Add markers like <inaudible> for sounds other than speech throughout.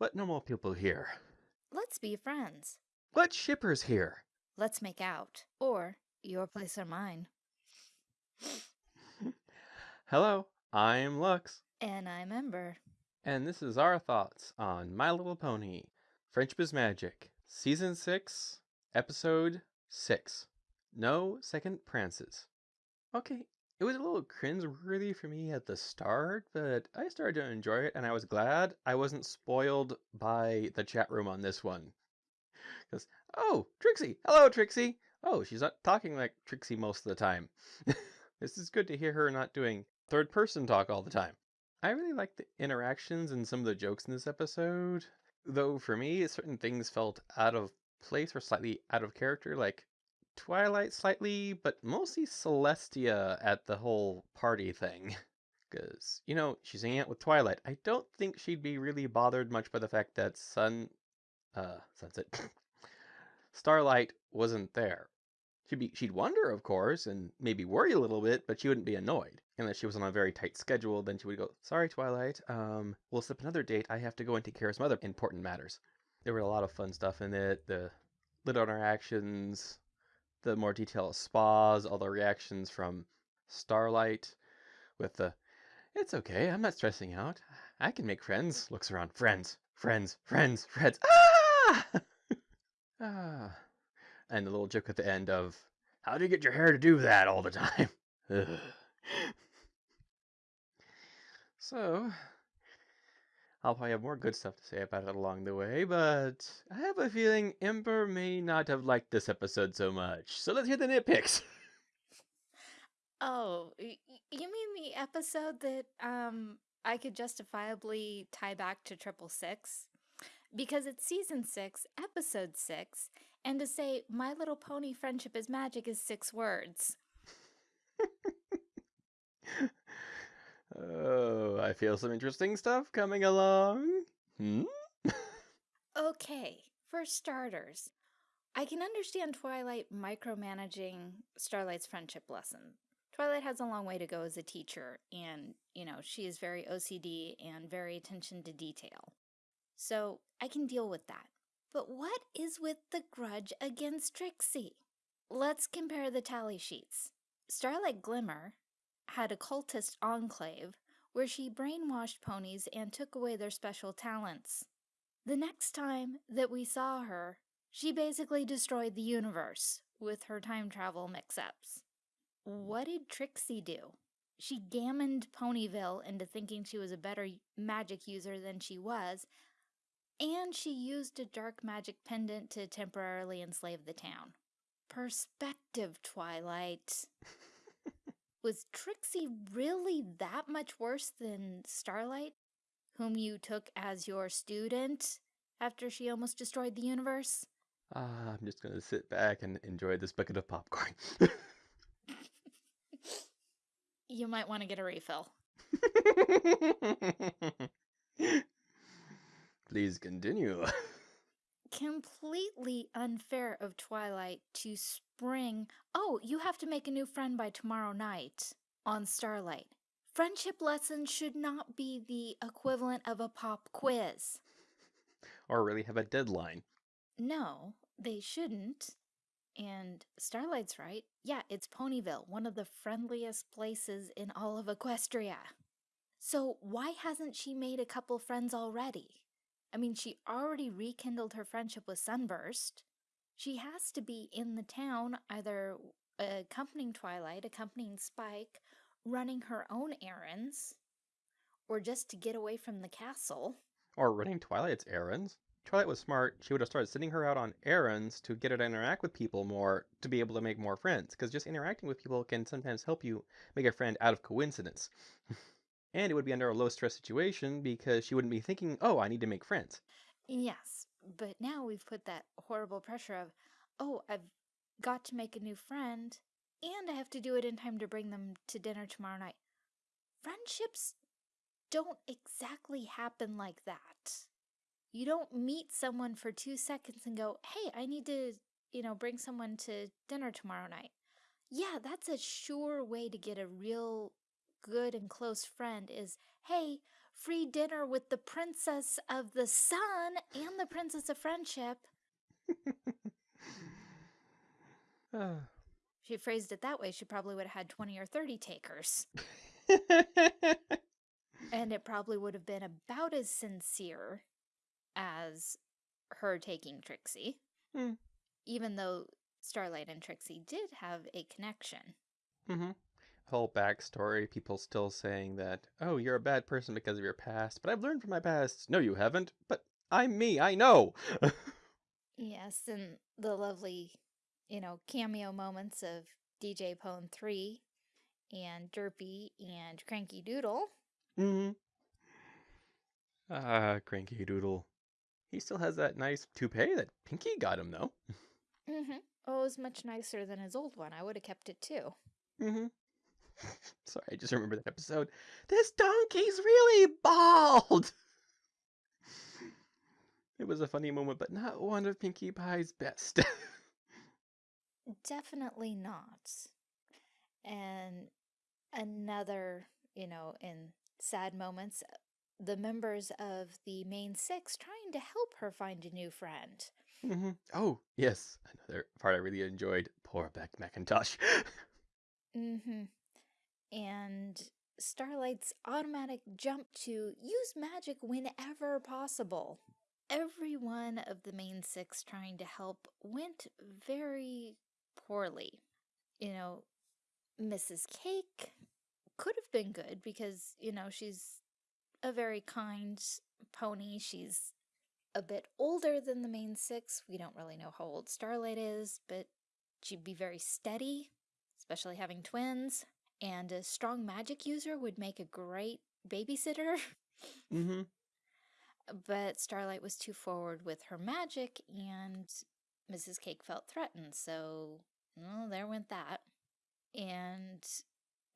Let normal people here. Let's be friends. Let shippers here. Let's make out. Or your place or mine. <laughs> Hello, I'm Lux, And I'm Ember. and this is our thoughts on My Little Pony Friendship is Magic, Season 6, Episode 6. No Second Prances. Okay, it was a little cringe-worthy for me at the start, but I started to enjoy it, and I was glad I wasn't spoiled by the chat room on this one. Because, oh, Trixie! Hello, Trixie! Oh, she's not talking like Trixie most of the time. <laughs> this is good to hear her not doing third person talk all the time. I really like the interactions and some of the jokes in this episode, though for me, certain things felt out of place or slightly out of character, like Twilight slightly, but mostly Celestia at the whole party thing. <laughs> Because, you know, she's hanging out with Twilight. I don't think she'd be really bothered much by the fact that Sun. Uh, Sunset. <coughs> Starlight wasn't there. She'd be, she'd wonder, of course, and maybe worry a little bit, but she wouldn't be annoyed. Unless she was on a very tight schedule, then she would go, "Sorry, Twilight. Um, we'll slip another date. I have to go and take care of some other important matters." There were a lot of fun stuff in it. The little interactions, the more detailed spas, all the reactions from Starlight, with the, "It's okay. I'm not stressing out. I can make friends." Looks around, friends, friends, friends, friends. Ah! <laughs> ah and the little joke at the end of how do you get your hair to do that all the time <laughs> so i'll probably have more good stuff to say about it along the way but i have a feeling ember may not have liked this episode so much so let's hear the nitpicks Oh, you mean the episode that um I could justifiably tie back to Triple Six? Because it's season six, episode six, and to say My Little Pony Friendship is Magic is six words. <laughs> oh i feel some interesting stuff coming along hmm? Okay, for starters, I can understand Twilight micromanaging Starlight's friendship lesson. Twilight has a long way to go as a teacher, and, you know, she is very OCD and very attention to detail. So I can deal with that. But what is with the grudge against Trixie? Let's compare the tally sheets. Starlight Glimmer had a cultist enclave where she brainwashed ponies and took away their special talents. The next time that we saw her, she basically destroyed the universe with her time travel mix ups. Hmm. What did Trixie do? She gammoned Ponyville into thinking she was a better magic user than she was, and she used a dark magic pendant to temporarily enslave the town. Perspective, Twilight. <laughs> Was Trixie really that much worse than Starlight, whom you took as your student after she almost destroyed the universe? ah, i'm just gonna sit back and enjoy this bucket of popcorn <laughs> You might want to get a refill. <laughs> Please continue. <laughs> Completely unfair of Twilight to spring, oh, you have to make a new friend by tomorrow night on Starlight. Friendship lessons should not be the equivalent of a pop quiz. or really have a deadline. No, they shouldn't. And Starlight's right. Yeah, it's Ponyville, one of the friendliest places in all of Equestria. So why hasn't she made a couple friends already? I mean, she already rekindled her friendship with Sunburst. She has to be in the town, either accompanying Twilight, accompanying Spike, running her own errands, or just to get away from the castle. Or running Twilight's errands. Twilight was smart. She would have started sending her out on errands to get her to interact with people more to be able to make more friends. Because just interacting with people can sometimes help you make a friend out of coincidence. <laughs> and it would be under a low stress situation because she wouldn't be thinking, oh, I need to make friends. Yes, but now we've put that horrible pressure of, oh, I've got to make a new friend, and I have to do it in time to bring them to dinner tomorrow night. Friendships don't exactly happen like that. You don't meet someone for two seconds and go, hey, I need to, you know, bring someone to dinner tomorrow night. Yeah, that's a sure way to get a real good and close friend is, hey, free dinner with the Princess of the Sun and the Princess of Friendship. Ah. <sighs> If she phrased it that way, she probably would have had 20 or 30 takers. <laughs> And it probably would have been about as sincere as her taking Trixie. Hmm. Even though Starlight and Trixie did have a connection. Mm hmm Whole backstory, people still saying that, oh, you're a bad person because of your past, but I've learned from my past. No, you haven't, but I'm me, I know. <laughs> Yes, and the lovely, you know, cameo moments of DJ Pon-3 and Derpy and Cranky Doodle. Mm hmm Ah, Cranky Doodle. He still has that nice toupee that Pinkie got him, though. <laughs> Mm-hmm. Oh, it was much nicer than his old one. I would have kept it too. Mm hmm <laughs> Sorry, I just remember that episode. This donkey's really bald! <laughs> It was a funny moment, but not one of Pinkie Pie's best. <laughs> Definitely not. And another, you know, in sad moments, the members of the main six trying to help her find a new friend. hmm Oh, yes, another part I really enjoyed. Poor Big McIntosh. Mm-hmm. And Starlight's automatic jump to use magic whenever possible. Every one of the main six trying to help went very poorly. You know, Mrs. Cake could have been good because, you know, she's a very kind pony. She's a bit older than the main six. We don't really know how old Starlight is, but she'd be very steady, especially having twins. And a strong magic user would make a great babysitter. <laughs> hmm But Starlight was too forward with her magic, and Mrs. Cake felt threatened, so well, there went that. And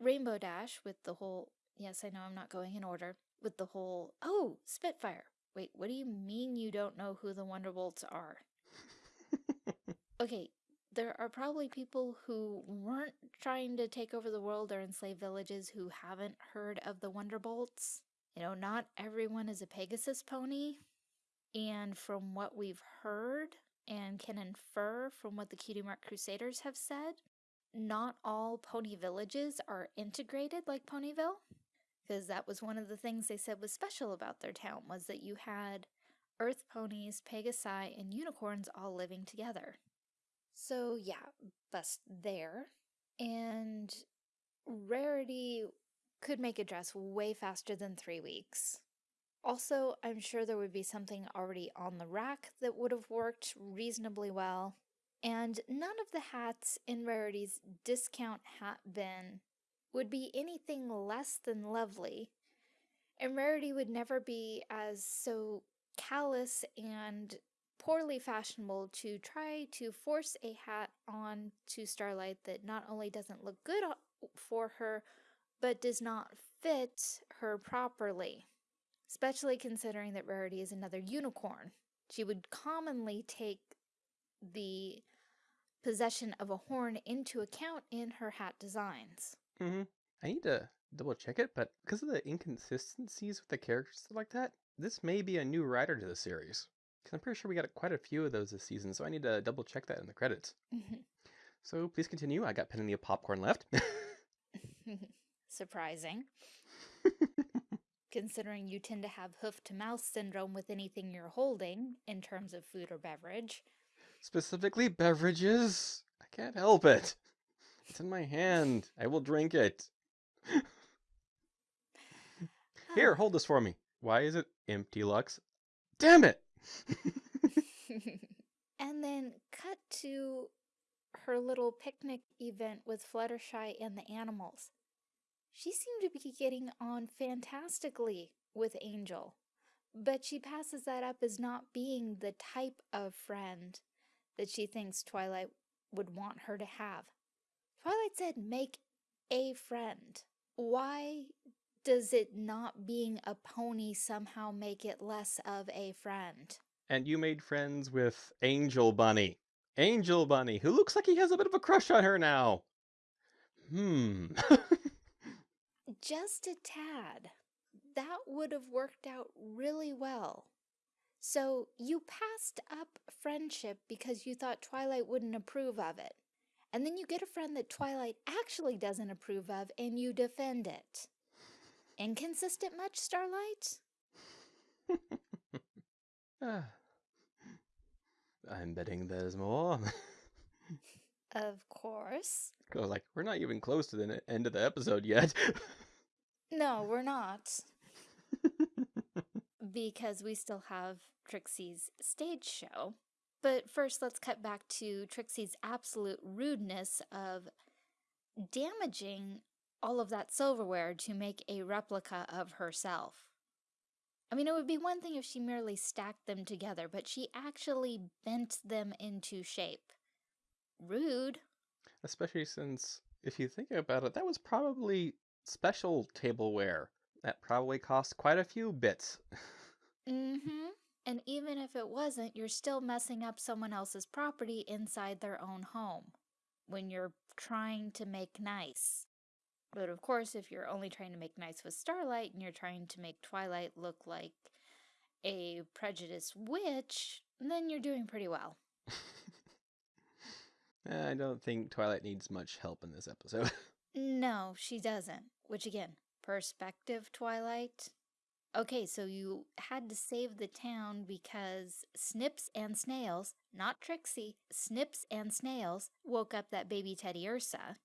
Rainbow Dash with the whole yes, I know I'm not going in order, with the whole oh, Spitfire. Wait, what do you mean you don't know who the Wonderbolts are? <laughs> Okay, there are probably people who weren't trying to take over the world or enslave villages who haven't heard of the Wonderbolts. You know, not everyone is a Pegasus pony. And from what we've heard and can infer from what the Cutie Mark Crusaders have said, not all pony villages are integrated like Ponyville. Because that was one of the things they said was special about their town was that you had earth ponies, pegasi, and unicorns all living together. So yeah, bust there. And Rarity could make a dress way faster than three weeks. Also, I'm sure there would be something already on the rack that would have worked reasonably well. And none of the hats in Rarity's discount hat bin would be anything less than lovely. And Rarity would never be as so callous and poorly fashionable to try to force a hat on to Starlight that not only doesn't look good for her, but does not fit her properly. Especially considering that Rarity is another unicorn. She would commonly take the possession of a horn into account in her hat designs. Mm -hmm. I need to double check it, but because of the inconsistencies with the characters like that, this may be a new writer to the series. Because I'm pretty sure we got quite a few of those this season, so I need to double check that in the credits. Mm-hmm. So please continue. I got plenty of popcorn left. <laughs> Surprising, <laughs> considering you tend to have hoof to mouth syndrome with anything you're holding in terms of food or beverage. Specifically, beverages. I can't help it. It's in my hand. I will drink it. <laughs> Here, oh. hold this for me. Why is it empty, Lux? Damn it! <laughs> <laughs> and then cut to her little picnic event with Fluttershy and the animals. She seemed to be getting on fantastically with Angel, but she passes that up as not being the type of friend that she thinks Twilight would want her to have. Twilight said, make a friend. Why does it not being a pony somehow make it less of a friend? and you made friends with Angel Bunny. Angel Bunny, who looks like he has a bit of a crush on her now. Hmm. Just a tad. that would have worked out really well. So you passed up friendship because you thought Twilight wouldn't approve of it. And then you get a friend that Twilight actually doesn't approve of and you defend it. Inconsistent much, Starlight? Ah. <laughs> I'm betting there's more. Of course. Was like, we're not even close to the end of the episode yet. No, we're not. because we still have Trixie's stage show. But first, let's cut back to Trixie's absolute rudeness of damaging all of that silverware to make a replica of herself. I mean, it would be one thing if she merely stacked them together, but she actually bent them into shape. Rude. Especially since, if you think about it, that was probably special tableware. That probably cost quite a few bits. <laughs> Mm-hmm. And even if it wasn't, you're still messing up someone else's property inside their own home when you're trying to make nice. But of course, if you're only trying to make nice with Starlight and you're trying to make Twilight look like a prejudiced witch, then you're doing pretty well. <laughs> I don't think Twilight needs much help in this episode. <laughs> No, she doesn't. Which again, perspective, Twilight. Okay, so you had to save the town because Snips and Snails, not Trixie, Snips and Snails woke up that baby Teddy Ursa,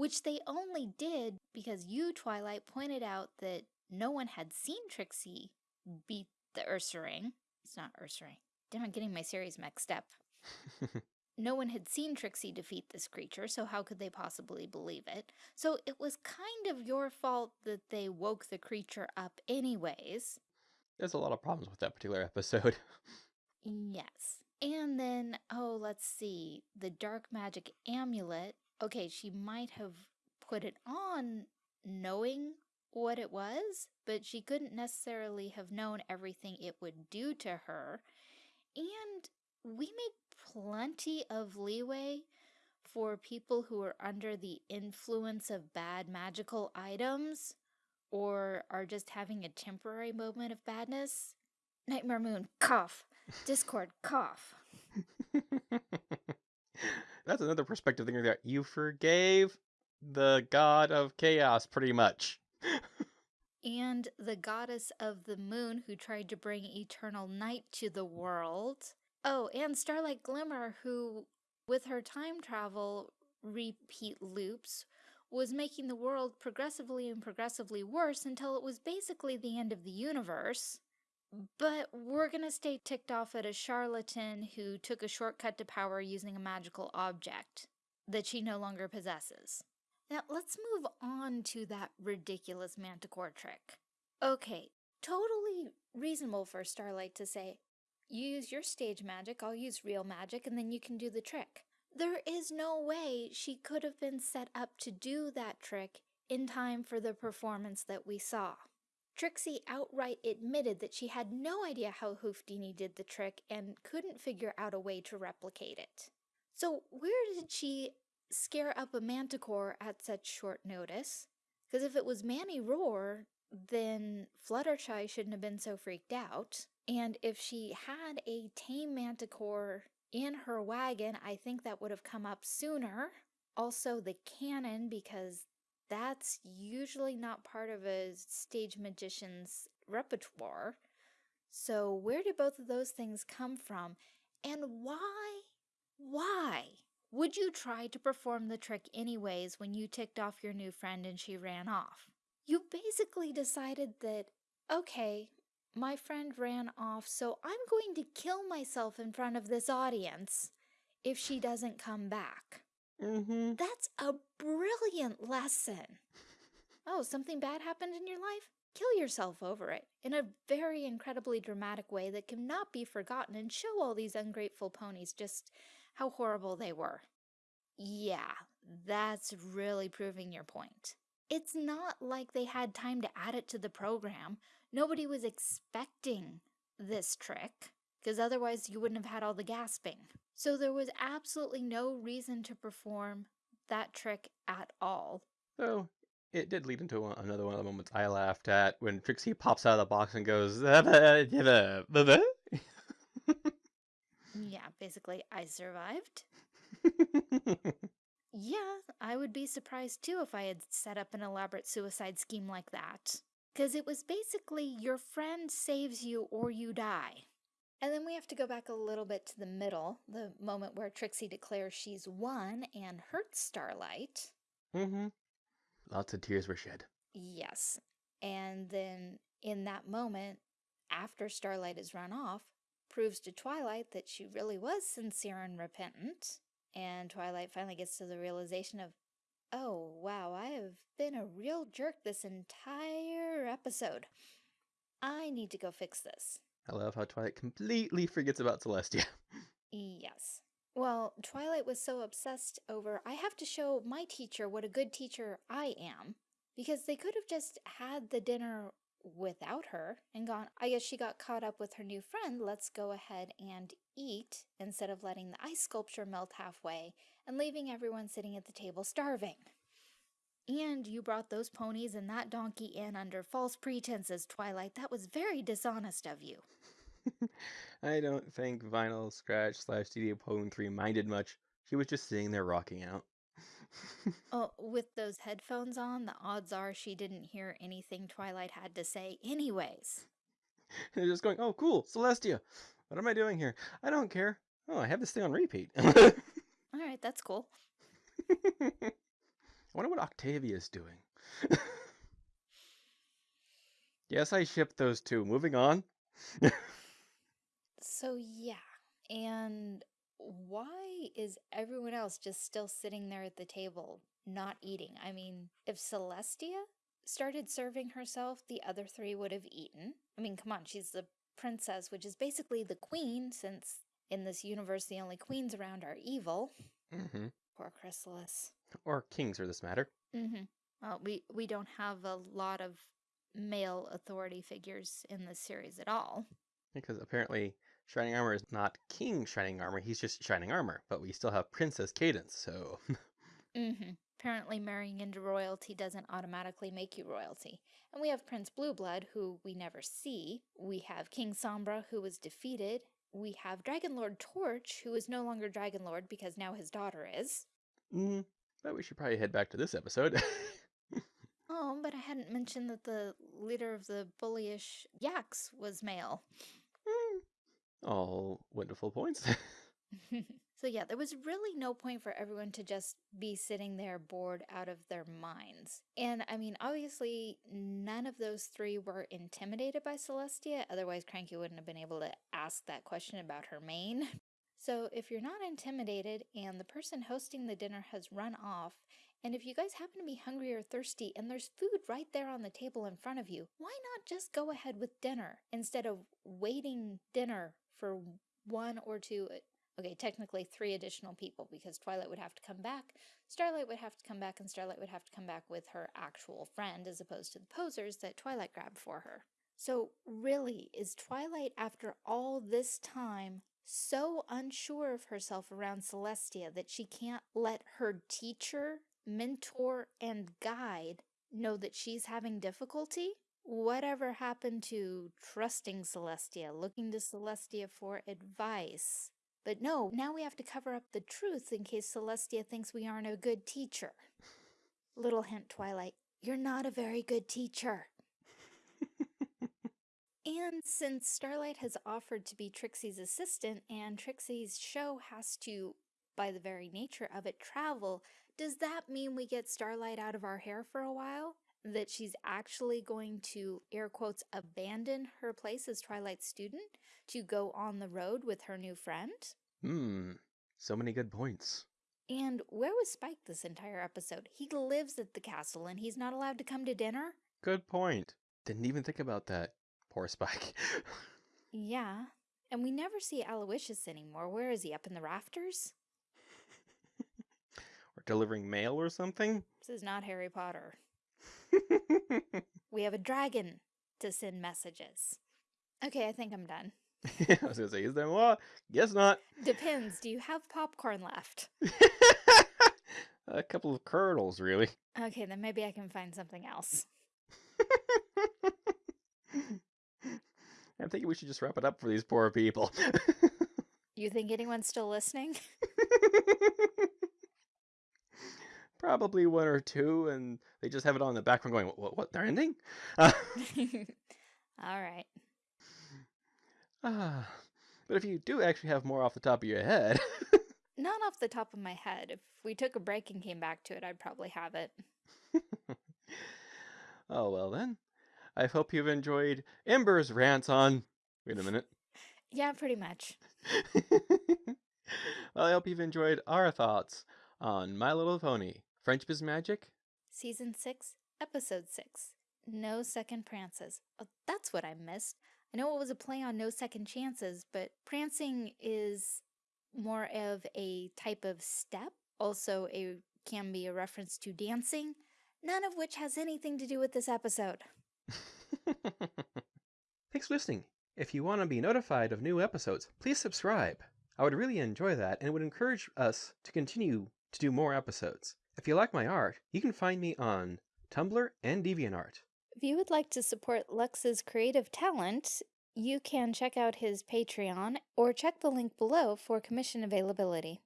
which they only did because you, Twilight, pointed out that no one had seen Trixie beat the Ursa ring. It's not Ursa ring. Damn, I'm getting my series mixed up. <laughs> No one had seen Trixie defeat this creature, so how could they possibly believe it? So it was kind of your fault that they woke the creature up anyways. There's a lot of problems with that particular episode. <laughs> Yes. And then, oh, let's see, the dark magic amulet. Okay, she might have put it on knowing what it was, but she couldn't necessarily have known everything it would do to her. And we make plenty of leeway for people who are under the influence of bad magical items or are just having a temporary moment of badness. Nightmare Moon, cough. Discord, cough. <laughs> That's another perspective thing that you forgave the god of chaos pretty much. And the goddess of the moon who tried to bring eternal night to the world. Oh, and Starlight Glimmer, who, with her time travel repeat loops, was making the world progressively and progressively worse until it was basically the end of the universe. But we're gonna stay ticked off at a charlatan who took a shortcut to power using a magical object that she no longer possesses. Now, let's move on to that ridiculous manticore trick. Okay, totally reasonable for Starlight to say, you use your stage magic, I'll use real magic, and then you can do the trick. There is no way she could have been set up to do that trick in time for the performance that we saw. Trixie outright admitted that she had no idea how Hoofdini did the trick and couldn't figure out a way to replicate it. So where did she scare up a manticore at such short notice? Because if it was Manny Roar, then Fluttershy shouldn't have been so freaked out. And if she had a tame manticore in her wagon, I think that would have come up sooner. Also, the cannon, because that's usually not part of a stage magician's repertoire. So, where do both of those things come from? And why? Why would you try to perform the trick anyways when you ticked off your new friend and she ran off? You basically decided that, okay, my friend ran off, so I'm going to kill myself in front of this audience if she doesn't come back. Mm-hmm. That's a brilliant lesson. Oh, something bad happened in your life? Kill yourself over it in a very incredibly dramatic way that cannot be forgotten and show all these ungrateful ponies just how horrible they were. Yeah, that's really proving your point. It's not like they had time to add it to the program. Nobody was expecting this trick, because otherwise you wouldn't have had all the gasping. So there was absolutely no reason to perform that trick at all. So, It did lead into one, another one of the moments I laughed at when Trixie pops out of the box and goes, Yeah, basically, I survived. <laughs> Yeah, I would be surprised too if I had set up an elaborate suicide scheme like that. Because it was basically your friend saves you or you die. And then we have to go back a little bit to the middle, the moment where Trixie declares she's won and hurts Starlight. mm-hmm. Lots of tears were shed. Yes. And then in that moment, after Starlight is run off, proves to Twilight that she really was sincere and repentant. And Twilight finally gets to the realization of, oh, wow, I have been a real jerk this entire episode. I need to go fix this. I love how Twilight completely forgets about Celestia. Yes. Well, Twilight was so obsessed over, I have to show my teacher what a good teacher I am, because they could have just had the dinner without her and gone, I guess she got caught up with her new friend, let's go ahead and eat instead of letting the ice sculpture melt halfway and leaving everyone sitting at the table starving. And you brought those ponies and that donkey in under false pretenses, Twilight. That was very dishonest of you. I don't think Vinyl Scratch slash DJ Pon-3 minded much. She was just sitting there rocking out. <laughs> Oh, with those headphones on, the odds are she didn't hear anything Twilight had to say anyways. They're just going, oh, cool, Celestia. What am I doing here? I don't care. Oh, I have this thing on repeat. All right, that's cool. I <laughs> wonder what Octavia's doing. <laughs> yes, I shipped those two. Moving on. So, yeah. And why is everyone else just still sitting there at the table, not eating? I mean, if Celestia started serving herself, the other three would have eaten. I mean, come on, she's the princess, which is basically the queen, since in this universe the only queens around are evil. hmm Poor Chrysalis. Or kings for this matter. Mm-hmm. Well, we, we don't have a lot of male authority figures in this series at all. Because apparently Shining Armor is not King Shining Armor, he's just Shining Armor. But we still have Princess Cadance, so... <laughs> Mm-hmm. Apparently marrying into royalty doesn't automatically make you royalty. And we have Prince Blueblood, who we never see. We have King Sombra, who was defeated. We have Dragon Lord Torch, who is no longer Dragon Lord because now his daughter is. mm, but we should probably head back to this episode. <laughs> Oh, but I hadn't mentioned that the leader of the bullyish Yaks was male. All wonderful points. <laughs> <laughs> so yeah, there was really no point for everyone to just be sitting there bored out of their minds. And I mean, obviously, none of those three were intimidated by Celestia, otherwise Cranky wouldn't have been able to ask that question about her mane. <laughs> So if you're not intimidated and the person hosting the dinner has run off, and if you guys happen to be hungry or thirsty and there's food right there on the table in front of you, why not just go ahead with dinner instead of waiting dinner for one or two, uh, okay, technically three additional people because Twilight would have to come back, Starlight would have to come back, and Starlight would have to come back with her actual friend as opposed to the posers that Twilight grabbed for her. So really, is Twilight after all this time so unsure of herself around Celestia that she can't let her teacher, mentor, and guide know that she's having difficulty? Whatever happened to trusting Celestia, looking to Celestia for advice? But no, now we have to cover up the truth in case Celestia thinks we aren't a good teacher. Little hint, Twilight, you're not a very good teacher. And since Starlight has offered to be Trixie's assistant and Trixie's show has to, by the very nature of it, travel, does that mean we get Starlight out of our hair for a while? That she's actually going to, air quotes, abandon her place as Twilight's student to go on the road with her new friend? Hmm, so many good points. And where was Spike this entire episode? He lives at the castle and he's not allowed to come to dinner? Good point. Didn't even think about that. Poor Spike. <laughs> Yeah. And we never see Owlowiscious anymore. Where is he? Up in the rafters? <laughs> or delivering mail or something? This is not Harry Potter. <laughs> We have a dragon to send messages. Okay, I think I'm done. <laughs> I was gonna say, is there more? Guess not. Depends. Do you have popcorn left? <laughs> A couple of kernels, really. Okay, then maybe I can find something else. I'm thinking we should just wrap it up for these poor people. You think anyone's still listening? Probably one or two, and they just have it on the background going, what, what, they're ending? <laughs> <laughs> Uh, All right. ah, but if you do actually have more off the top of your head, <laughs> Not off the top of my head. If we took a break and came back to it, I'd probably have it. oh well then. I hope you've enjoyed Ember's rants on. Wait a minute. Yeah, pretty much. well, I hope you've enjoyed our thoughts on My Little Pony, Friendship is Magic. Season 6, Episode 6. No Second Prances. Oh, that's what I missed. I know it was a play on No Second Chances, but prancing is more of a type of step. Also, a can be a reference to dancing, none of which has anything to do with this episode. <laughs> Thanks for listening. If you want to be notified of new episodes, please subscribe. I would really enjoy that and it would encourage us to continue to do more episodes. If you like my art, you can find me on Tumblr and DeviantArt. If you would like to support Lux's creative talent, you can check out his Patreon or check the link below for commission availability.